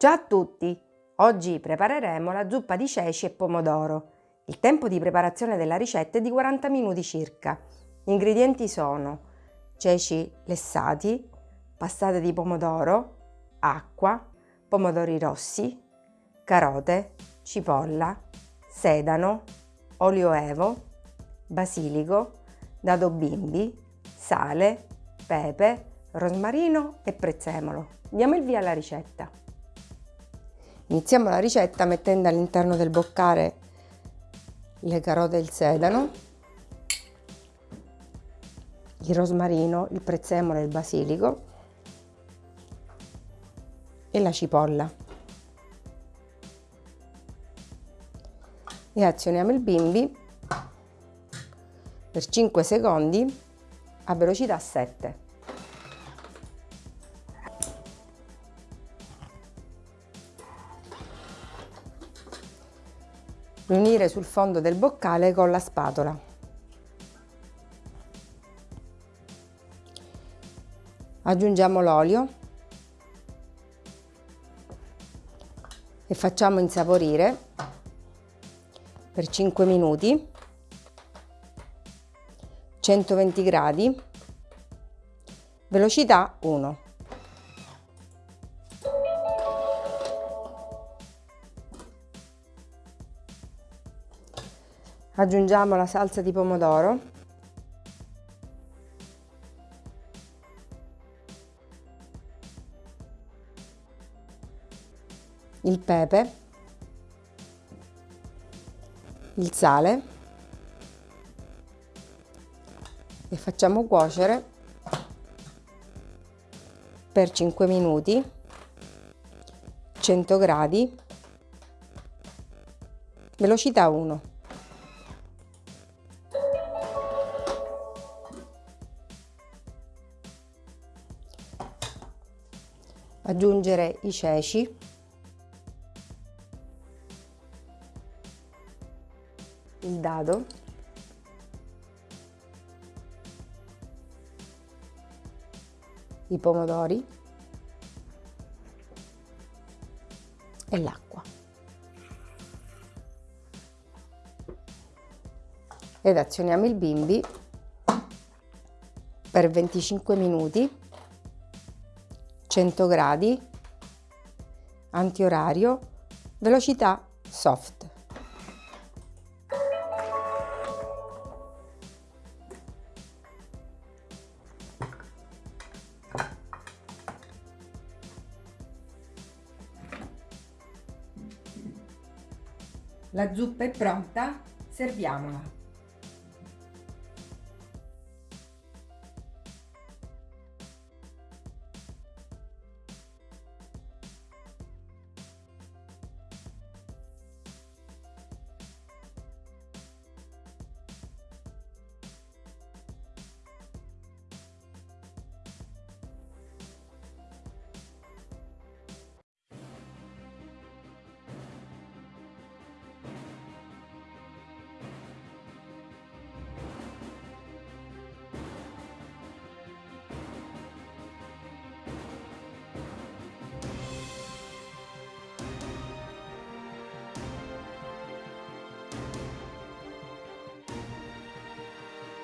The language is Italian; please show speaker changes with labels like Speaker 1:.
Speaker 1: Ciao a tutti! Oggi prepareremo la zuppa di ceci e pomodoro. Il tempo di preparazione della ricetta è di 40 minuti circa. Gli ingredienti sono ceci lessati, passate di pomodoro, acqua, pomodori rossi, carote, cipolla, sedano, olio evo, basilico, dado bimbi, sale, pepe, rosmarino e prezzemolo. Diamo il via alla ricetta. Iniziamo la ricetta mettendo all'interno del boccare le carote e il sedano, il rosmarino, il prezzemolo e il basilico e la cipolla. E azioniamo il bimbi per 5 secondi a velocità 7. Riunire sul fondo del boccale con la spatola. Aggiungiamo l'olio e facciamo insaporire per 5 minuti 120 gradi velocità 1 aggiungiamo la salsa di pomodoro. Il pepe. Il sale. E facciamo cuocere per 5 minuti 100 gradi. Velocità 1 aggiungere i ceci. Il dado. I pomodori. E l'acqua. Ed azioniamo il bimbi per 25 minuti 100 gradi, antiorario, velocità soft. La zuppa è pronta, serviamola.